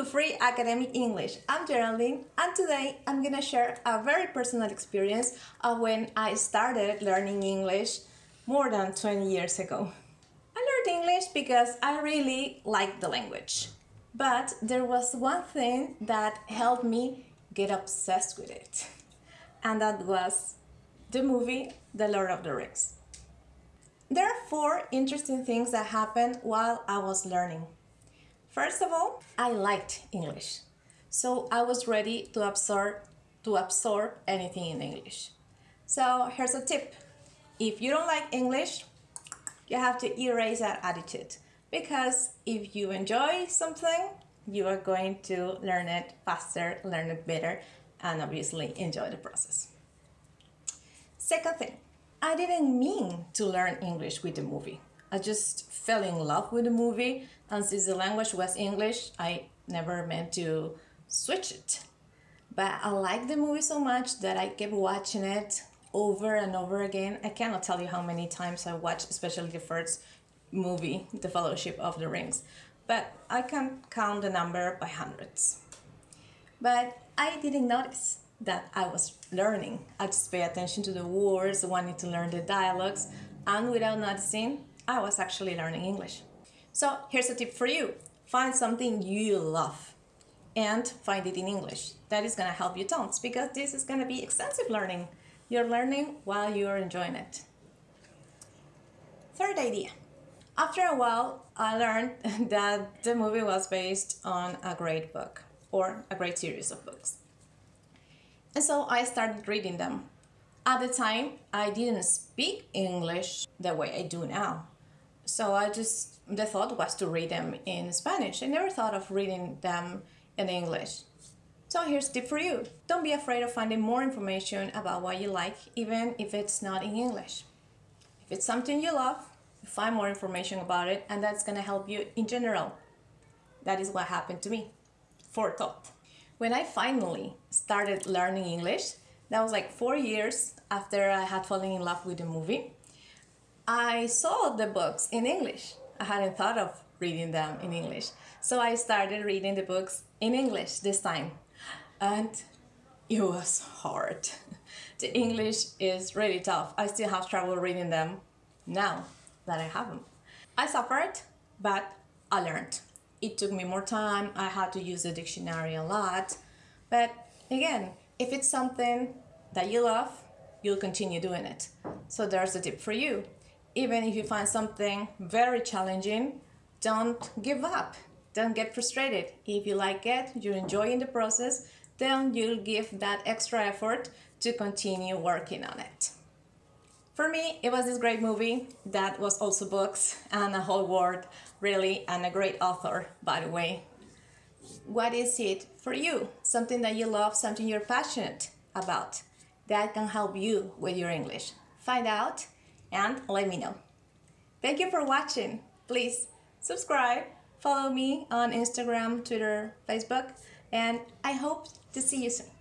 to Free Academic English. I'm Geraldine and today I'm gonna share a very personal experience of when I started learning English more than 20 years ago. I learned English because I really liked the language. But there was one thing that helped me get obsessed with it. And that was the movie The Lord of the Rings. There are four interesting things that happened while I was learning. First of all, I liked English. So I was ready to absorb to absorb anything in English. So here's a tip. If you don't like English, you have to erase that attitude because if you enjoy something, you are going to learn it faster, learn it better, and obviously enjoy the process. Second thing, I didn't mean to learn English with the movie. I just fell in love with the movie, and since the language was English, I never meant to switch it. But I liked the movie so much that I kept watching it over and over again. I cannot tell you how many times I watched, especially the first movie, The Fellowship of the Rings, but I can count the number by hundreds. But I didn't notice that I was learning. I just pay attention to the words, wanting to learn the dialogues, and without noticing, I was actually learning English. So here's a tip for you. Find something you love and find it in English. That is gonna help you tons because this is gonna be extensive learning. You're learning while you're enjoying it. Third idea. After a while, I learned that the movie was based on a great book or a great series of books. And so I started reading them. At the time, I didn't speak English the way I do now. So I just, the thought was to read them in Spanish. I never thought of reading them in English. So here's tip for you. Don't be afraid of finding more information about what you like, even if it's not in English. If it's something you love, find more information about it, and that's gonna help you in general. That is what happened to me. Forethought. When I finally started learning English, that was like four years after I had fallen in love with the movie, I saw the books in English. I hadn't thought of reading them in English. So I started reading the books in English this time. And it was hard. The English is really tough. I still have trouble reading them now that I have them. I suffered, but I learned it took me more time. I had to use the dictionary a lot. But again, if it's something that you love, you'll continue doing it. So there's a tip for you. Even if you find something very challenging, don't give up. Don't get frustrated. If you like it, you're enjoying the process, then you'll give that extra effort to continue working on it. For me, it was this great movie that was also books and a whole world, really, and a great author, by the way. What is it for you? Something that you love, something you're passionate about that can help you with your English. Find out and let me know. Thank you for watching. Please subscribe, follow me on Instagram, Twitter, Facebook, and I hope to see you soon.